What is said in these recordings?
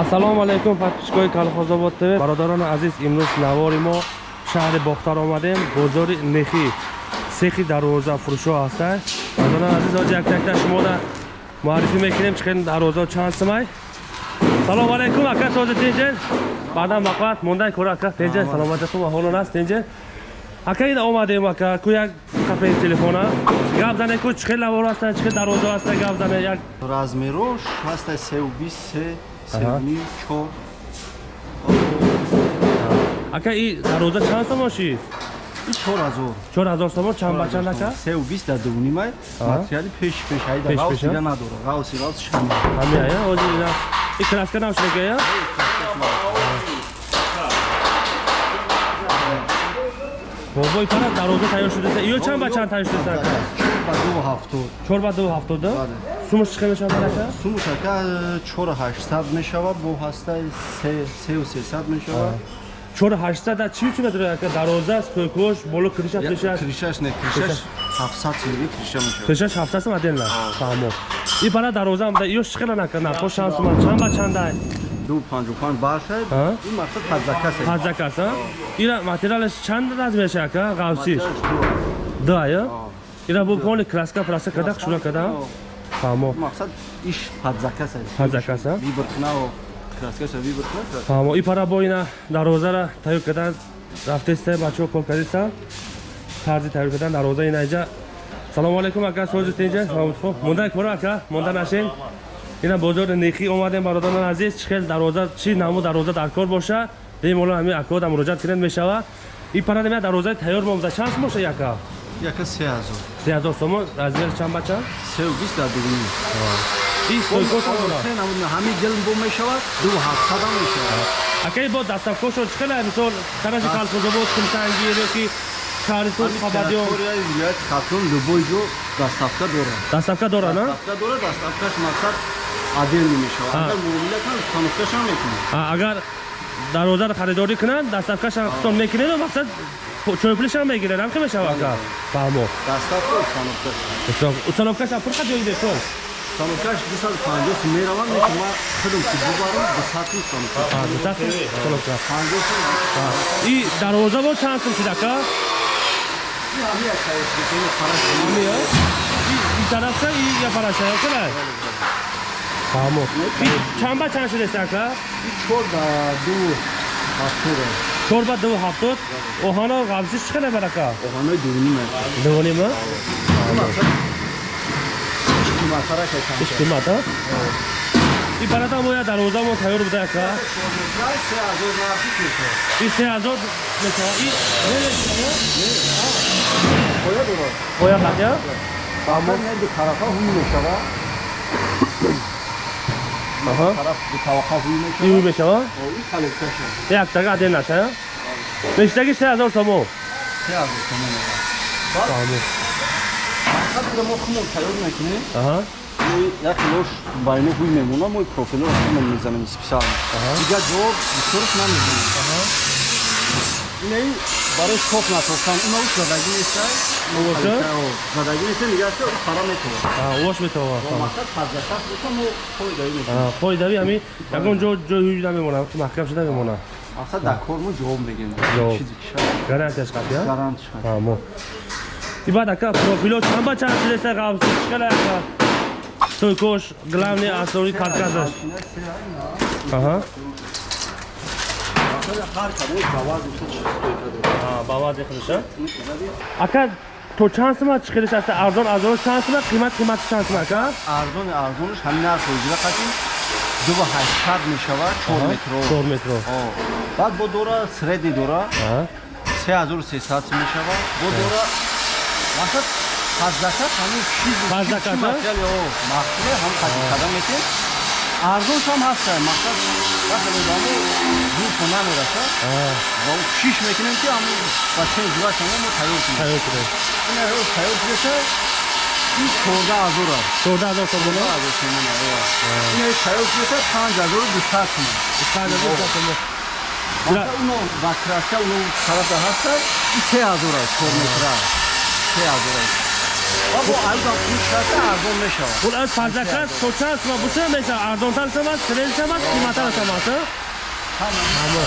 ассалому алайкум подписчикҳои калхозобод тв бародарони азиз имрӯз навори мо шаҳри бохтар омадем бозори нехи сехи дарвозафурӯшҳо ҳастанд бародарони азиз ҳоҷи яктакта шумода муаррифӣ мекунем чихел дарвоза чанд симай салому алайкум ака тоҷа тенҷен баъдан мақат мондай кора ака тенҷен саломати хуб аҳолон аст тенҷен ака ин омадем ака ку як қапеи телефона. Гап зане ку чихел навор ҳастанд чихел дарвоза ҳастанд гап зане як размиро 6 3 23 севуми чор. Ака и дароза чанд сомоши? Чор ҳазор чор ҳазор сомо чанд бачанд ака сеу бист дар дувнимай материали пеш пеш айда ғавс ида надора. Ғавси ғавс шама ҳамеая ози и краска навшидагая бобои пара дароза тайёр шудааст иё чанд бачанд тайёр шудааст ака? Чор ба ду ҳафтод. Чор ба ду ҳафтода? Сумаш чӣ мешавад ака сумуш ака чор ҳаштсад мешавад бо ҳастаи сеу сесад мешавад. Чор ҳаштада чӣ учун надорад ака дарвоза стойкош боло криша криша кришаш не кришаш. ҳафтсад сумиги криша мешавад. Кришаш ҳафтаст модельна фаҳмо. И пара дарвоза ам иё чӣ хела ака нархо чанд сума чанд ба чандай? Ду панҷу панҷ башад А? ин мақсад ҳазакас ҳазакас а? Ира материалаш чанд размеша ака ғавсиш? Да я ира бу пони краска праска када шура када фаҳмо. Мақсад иш ҳазакас ҳазакас а вибркнао краскаша вибркна фаҳмо. И пара бо ина дарвозара тайёр кардан рафтеста бачаҳо кор кардиста тарзи тайёр кардан дарвоза инаҷа салому алайкум ака созу тинҷа. саломатхо мондан кора ака? Монда нашен ина бозори нехӣ омадем бародарон азиз. Чӣ хел дарвоза чӣ наму дарвоза дар кор боша? Бемоло ҳамин акода муроҷиат кунед мешава. И пара демя дарвозаи тайёр момда чанд моша яка яка се ҳазор се ҳазор сомо размери чанд ба чанд? Сеу бист дар дугуни и стойкош дора се намуд ҳамин гел бо мешавад ду ҳафтсадам мешавад. Акаи бо дастафкошо чӣ хела мисол тарафи калхозобод кумсанги ё ки шаҳрисуд хабадиё территорияи вилояти хатлон любой ҷо дастафка дорад. Дастафка дора на дастафка дорад дастафкаш мақсад отдельно мешавад. Агар муомила кан установкашам мекунад. А, агар дарвозаро харидорӣ кунанд дастафкашан хитон мекунеду мақсад чойплишам мегирад ҳам ки мешава ака фаҳмо дастафка установкаш установкаша пур қа ҷои бесол установкаш дусад панҷоҳ сум меравад лекин ман худам ки бубарам дусаду установка установка панҷоҳ сум и дарвоза бо чанд сум шид ака ин ҳамин як кайфдикини параш ҳамия и тарафша и я параша кала фаҳмо И чанд ба чанд шудаст ака ин чор да ду ҳафтода чор ба ду ҳафтод оҳано ғабзиш чӣ хела бар ака оҳанои дунима дувонима мақсад қиматара кашам иш қимат а и барада мо я дарвоза мо тайёр буда ака се ҳазор нафис мешавад и се ҳазор мешава и оя дорад оя қатя фаҳмо ду тарафа ҳуй мешавад аҳа тараф ду таваққа ҳуй и ӯ мешавад ин калекташа яктага аден наша бештаги се ҳазор сомо се ҳазор сома мешавад фаҳмо мақсад ина мо хунам тайёр мекунем аҳа. Як лош байно ҳуй мемона мо профило хунам мезанем специално дига ҷавоб бисёрш намезанем инаи барои соф насохтан има уш задагӣ нестай Овоша? Задагӣ нестай нигаша пара метавад аҳа вош метава мақсад ҳазакас боша мо фоидаӣ мекунем қоидави ҳами ягон ҷо ҷои ҳуҷ намемонад маҳкам шуда мемонад? Мақсад дар кор мо ҷавоб мегирем Ҷавоб. чизи ки шад гарантияш гарантиш хад фаҳмо и баъд ака профило чанд ба чанд шудаста ғабзи чикала ака стойкош главни асори каркасаш аҳа ҳар кадои заваз уша чи стойка дорад. Ба вазе худиша ака то чанд сума чиқилиш аста арзон арзон чанд сума қимат қимати чанд сума ака арзони арзониш ҳамин нарх ҳозира қатин ду ба ҳаштсад мешавад чор метро чор метро баъд бо дора средни дора се ҳазору сесад мешавад бо дора мақсад ҳаздакат ҳамин чизи Ҳаздакат, а? материали о махсуле ҳам қадим қадам метем арзонш ҳам ҳаста мақсад вақтедамо зурфо намераша аҳа ва шиш мекунем ки ҳамин ба чен зурашонга мо тайёр кунем. Тайёр шуда ина ҳоз тайёр шудаса ин чорда ҳазор аст чорда ҳазор сомона ҳазор сомона ина тайёр шудаса панҷ ҳазору дусад сомон панҷ ҳазор дусад сомо Баъд уно ба краска уно тарафа ҳаста се ҳазор аст чор метра се ҳазор аст ва бо пул шарта арзон мешавад. Пул аз парзакас то чанд сома буша меша арзонтар шавад сирен шавад қиматар шавад ҳама ҳама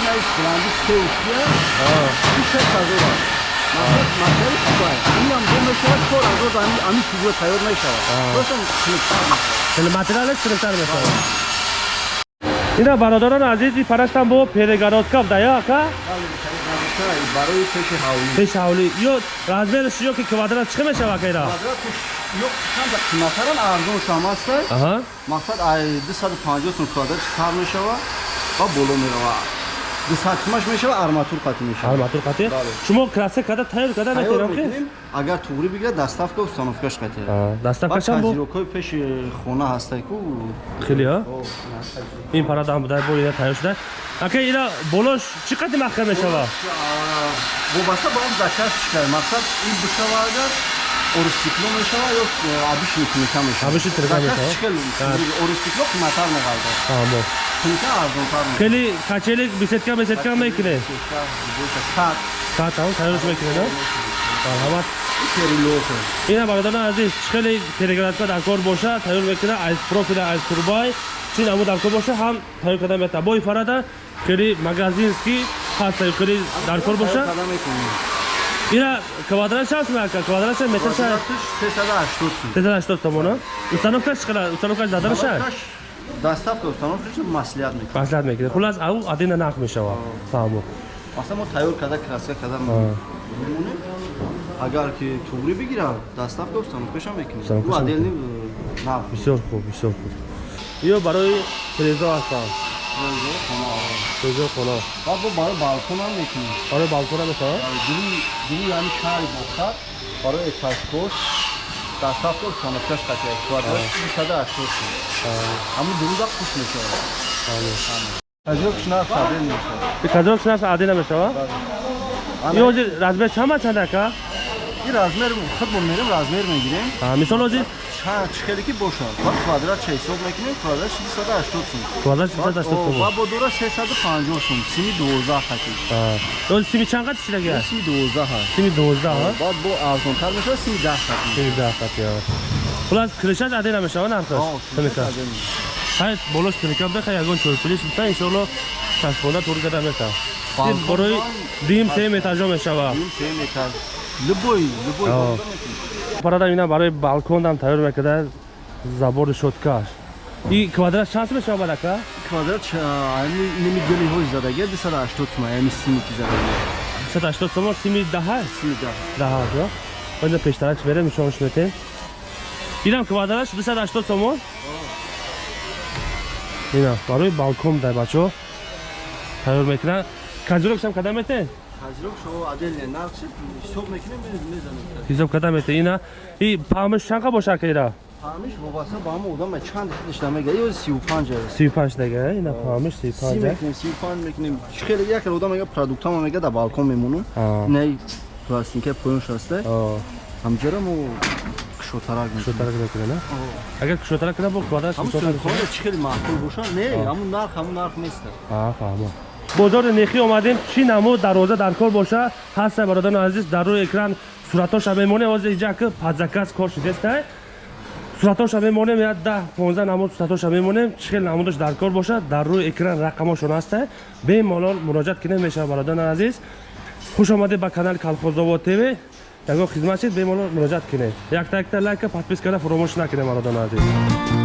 инаи бланди се ушия ин шест ҳазор аст масъалаи чубай инам бо мешавад чор ҳазор ами чубуя тайёр мешавад. Ростам хунуктар мешавад хеле материалаш сирентар мешавад ина азизи параштам бо перегородка дая ака барои пеши ҳавлӣ. Пеш ҳавлӣ. Ё размераш ё ки квадрат чиқа мешава ака ира чанда қиматаран арзон шам аста аҳа. Мақсад ай 250 сум квадрат сар мешава ва боло мерава 200 сумаш мешава арматур қатӣ мешава арматур қатӣ? Шумо краса када тайёр када Тайёр метавонам ки мекунем, агар туғри бигирад доставка установкаш қатӣ. Даставкашам бо тазирокҳои пеши хона ҳастай ку. Хеле а? Ин парадам будай бо ина тайёр шуда. Ака ина болош чӣ қадри маҳкам мешава? Вобаста ба он заказ чикар мақсад ин бишава агар орустикло мешава ё абиши туника мешава? Абиши туника мешава? чикал орустикло қиматар меғалда амо туника арзонтар мешава. Хеле качелик бисетка бисетка мекунед Сад, саат ҳам тайёрш мекунед а марҳамат перелоса. ина бародарон азиз. Чӣ хеле переградка дар кор боша тайёр мекунад аз профила аз турбай. Чӣ намуд дар кор боша ҳам тайёр карда метавад бо ифарада хеле магазински ҳаста хеле дар кор боша Ина квадрат шаст ака квадрат ша метр Квадратиш 380 сум. 380 томона установкаш чӣ қадар установкаш дадан ша? Квадраташ Доставка установкаш маслиҳат мекунем. маслиҳат мекунед хулас ав адина нақ мешавад фаҳмо. Масалан мо тайёр када краска када мемонем. Агар ки туғри бигирад, доставка установкаш ҳам мекунем. Ӯ ҳам отдельный нав. бисёр хуб бисёр хуб. Ё барои телевизор ҳастам телевизор хона Ва бо барои балкон ҳам мекунем. барои балкона мешавад Дили дили яъни шаҳри бохтар барои этажкош доставка установкаш қатия. Квадрат 380 сум. Ҳамин дуруда хуш мешавад. Тазирокаш нарх табдил мешавад. казрок шунас адина мешавад ё ҳозир размер чама чанд ака ин размер худ мо мерем размер мегирем мисол ҳозир чикаре ки бошад. Ба квадрат ча ҳисоб мекунем квадрат 680 сум. Квадрат 680 сум. ва бо дора 350 сум. Сими 12 хати ҳозир сими чанд қад чидаги сими 12 ҳаст. Сими 12 ҳа баъд бо арзонтар мешавад сими 10 хати сими 10 қад ё. Хулас кришаш адина мешавад нархаш тумика ҳай болош тумика беха ягон чойпилиш бита иншоалло чашбонда тур гада мета барои дим сем этажо мешавад. Любой любой Ҳа. бонда метавонад. Парада ина барои балкондам тайёр мекарда забори шоткаш и квадрат шаст мешавад ака квадрат ами ними гелиҳои задагия 280 сум ами сими ки задагия 180 сомон сими даҳа? Сими 10 даҳа ё? Баъда пештарак берем нишонш метем инам квадрат 280 сомон ина барои балкон дай бачо. Тайёр мекунад казирокшам када метен тазирок шо отдельный нарх ҳисоб мекунем мезанем ҳисоб када метен ина и памш чанқа боша ака ира ҳамиш вобаста ба ҳама одам чанд худиш намега ё 35 аст 35 дага ина памш си 35 мекунем 35 мекунем хеле як одам ага продуктама мега да балкон мемонем а не пластинка поёнш аста а ҳамҷара мо кушотарак кушотарак мекунад агар кушотарак кунад бо квадрат ҳамун 600 сӯхоне чӣ хеле маъқул боша не ҳамун нарх ҳамун нарх неста ҳа фаҳмо бозори нехӣ омадем. Чӣ намуд дароза дар кор боша? Ҳаста бародари азиз дар рӯи экран суратоша мемонем ҳозир инҷа ки падзакас кор шудеста суратоша мемонем я да 15 намуд суратоша мемонем чӣ хел намудаш дар кор боша? Дар рӯи экран рақамошон аста бемалол муроҷиат кинем мешава бародари азиз. Хуш омадед ба канали калхозовод тв. Ягон хизмат шид бемалол муроҷиат кинед якта якта лайка подпискана фуромӯш накунед бародари азиз